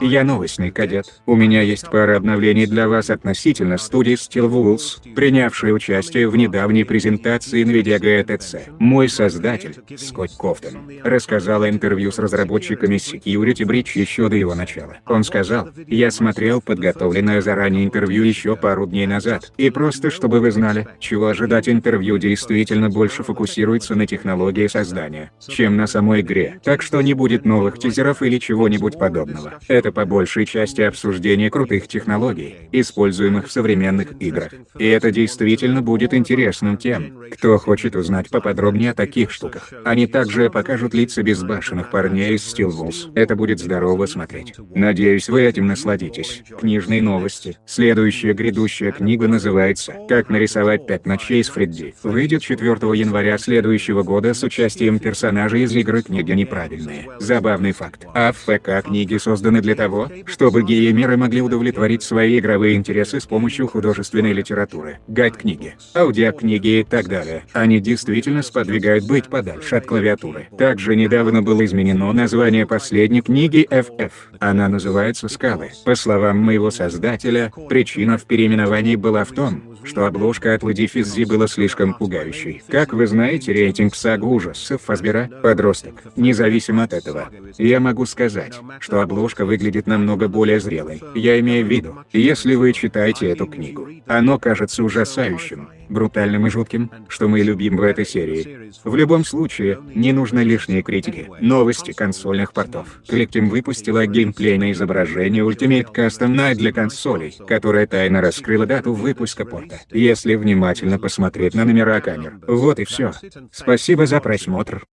Я новостный кадет. У меня есть пара обновлений для вас относительно студии Steelwolves, принявшей участие в недавней презентации NVIDIA GTC. Мой создатель, Скотт Кофтон, рассказал интервью с разработчиками Security Breach еще до его начала. Он сказал, я смотрел подготовленное заранее интервью еще пару дней назад, и просто чтобы вы знали, чего ожидать интервью действительно больше фокусируется на технологии создания, чем на самой игре. Так что не будет новых тизеров или чего-нибудь подобного. Это по большей части обсуждение крутых технологий, используемых в современных играх. И это действительно будет интересным тем, кто хочет узнать поподробнее о таких штуках. Они также покажут лица безбашенных парней из Steel Wolves. Это будет здорово смотреть. Надеюсь, вы этим насладитесь. Книжные новости. Следующая грядущая книга называется «Как нарисовать пять ночей с Фредди». Выйдет 4 января следующего года с участием персонажей из игры книги неправильные. Забавный факт. А в ФК книги созданы для того, чтобы геймеры могли удовлетворить свои игровые интересы с помощью художественной литературы, гайд-книги, аудиокниги и так далее. Они действительно сподвигают быть подальше от клавиатуры. Также недавно было изменено название последней книги FF. Она называется «Скалы». По словам моего создателя, причина в переименовании была в том, что обложка от Луди Физзи была слишком пугающей. Как вы знаете рейтинг сага ужасов Фазбера – подросток. Независимо от этого, я могу сказать, что обложка выглядит намного более зрелой. Я имею в виду, если вы читаете эту книгу, оно кажется ужасающим, брутальным и жутким, что мы любим в этой серии. В любом случае, не нужно лишней критики. Новости консольных портов. Collectim выпустила геймплейное изображение Ultimate Custom Night для консолей, которая тайно раскрыла дату выпуска порта. Если внимательно посмотреть на номера камер. Вот и все. Спасибо за просмотр.